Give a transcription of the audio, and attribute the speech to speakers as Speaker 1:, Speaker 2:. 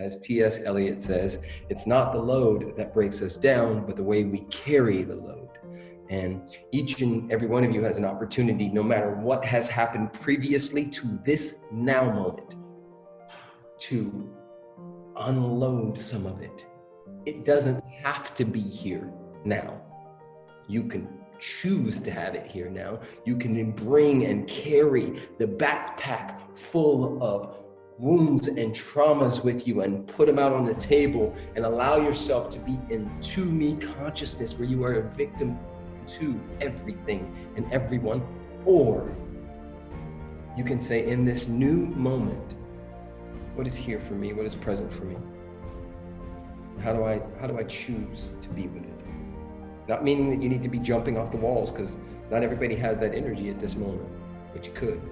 Speaker 1: As T.S. Eliot says, it's not the load that breaks us down, but the way we carry the load. And each and every one of you has an opportunity, no matter what has happened previously to this now moment, to unload some of it. It doesn't have to be here now. You can choose to have it here now. You can bring and carry the backpack full of wounds and traumas with you and put them out on the table and allow yourself to be in to me consciousness where you are a victim to everything and everyone. Or you can say, in this new moment, what is here for me? What is present for me? How do I how do I choose to be with it? Not meaning that you need to be jumping off the walls because not everybody has that energy at this moment, but you could.